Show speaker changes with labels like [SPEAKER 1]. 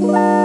[SPEAKER 1] Bye.